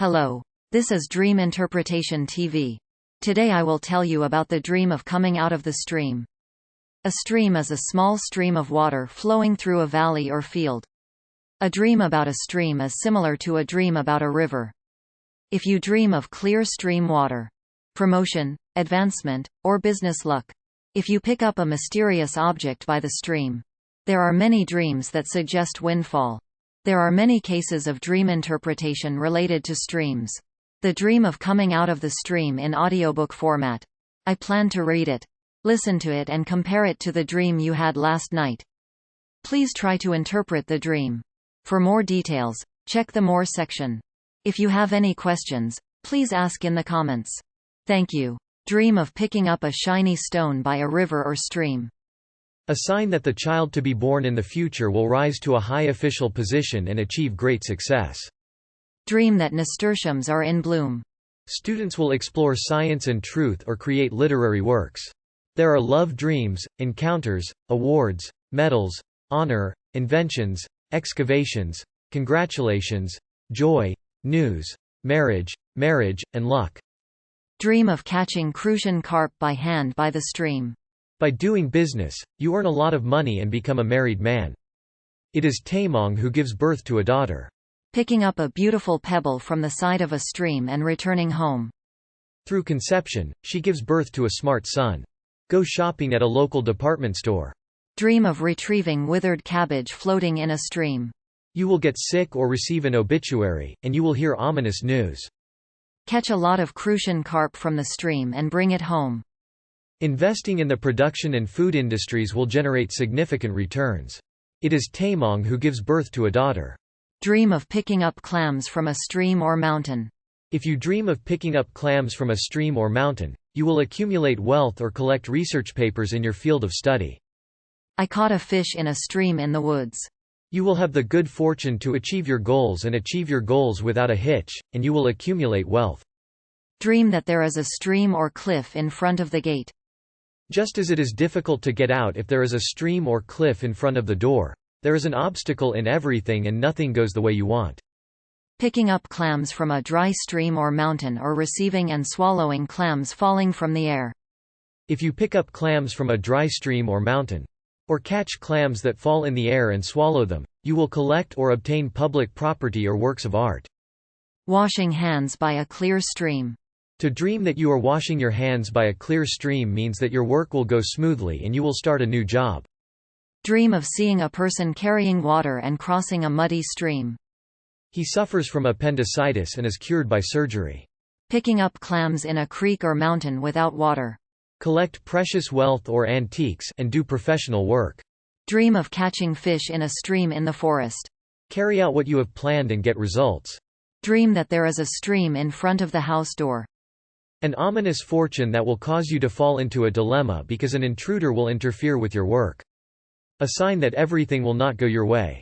Hello. This is Dream Interpretation TV. Today I will tell you about the dream of coming out of the stream. A stream is a small stream of water flowing through a valley or field. A dream about a stream is similar to a dream about a river. If you dream of clear stream water, promotion, advancement, or business luck. If you pick up a mysterious object by the stream. There are many dreams that suggest windfall. There are many cases of dream interpretation related to streams. The dream of coming out of the stream in audiobook format. I plan to read it. Listen to it and compare it to the dream you had last night. Please try to interpret the dream. For more details, check the More section. If you have any questions, please ask in the comments. Thank you. Dream of picking up a shiny stone by a river or stream. A sign that the child to be born in the future will rise to a high official position and achieve great success. Dream that nasturtiums are in bloom. Students will explore science and truth or create literary works. There are love dreams, encounters, awards, medals, honor, inventions, excavations, congratulations, joy, news, marriage, marriage, and luck. Dream of catching crucian carp by hand by the stream. By doing business, you earn a lot of money and become a married man. It is Taemong who gives birth to a daughter. Picking up a beautiful pebble from the side of a stream and returning home. Through conception, she gives birth to a smart son. Go shopping at a local department store. Dream of retrieving withered cabbage floating in a stream. You will get sick or receive an obituary, and you will hear ominous news. Catch a lot of crucian carp from the stream and bring it home. Investing in the production and food industries will generate significant returns. It is Taemong who gives birth to a daughter. Dream of picking up clams from a stream or mountain. If you dream of picking up clams from a stream or mountain, you will accumulate wealth or collect research papers in your field of study. I caught a fish in a stream in the woods. You will have the good fortune to achieve your goals and achieve your goals without a hitch, and you will accumulate wealth. Dream that there is a stream or cliff in front of the gate. Just as it is difficult to get out if there is a stream or cliff in front of the door, there is an obstacle in everything and nothing goes the way you want. Picking up clams from a dry stream or mountain or receiving and swallowing clams falling from the air. If you pick up clams from a dry stream or mountain, or catch clams that fall in the air and swallow them, you will collect or obtain public property or works of art. Washing hands by a clear stream. To dream that you are washing your hands by a clear stream means that your work will go smoothly and you will start a new job. Dream of seeing a person carrying water and crossing a muddy stream. He suffers from appendicitis and is cured by surgery. Picking up clams in a creek or mountain without water. Collect precious wealth or antiques and do professional work. Dream of catching fish in a stream in the forest. Carry out what you have planned and get results. Dream that there is a stream in front of the house door. An ominous fortune that will cause you to fall into a dilemma because an intruder will interfere with your work. A sign that everything will not go your way.